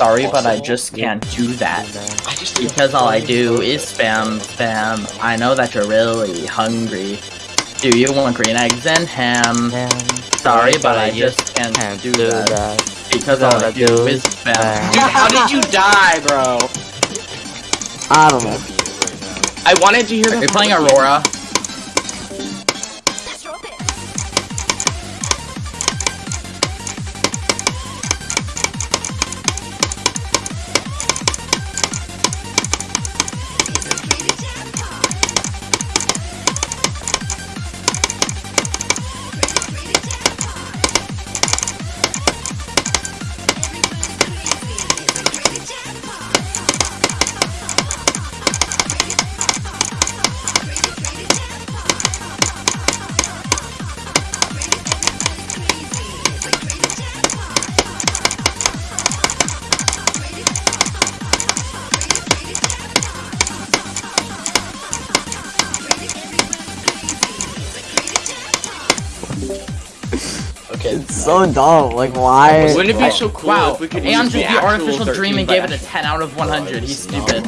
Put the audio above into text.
Sorry, but I just can't do that. Because all I do is spam, spam. I know that you're really hungry. Do you want green eggs and ham? Sorry, but I just can't, Can't do, do that. that. Because all I do is spam. spam. Dude, how did you die, bro? I don't know. I wanted to hear Are you playing Aurora? Okay. It's so dumb. Like, why? Wouldn't it be oh, so cool Wow, if we could Aeon use took the artificial dream and gave it a 10 out of 100. He's stupid.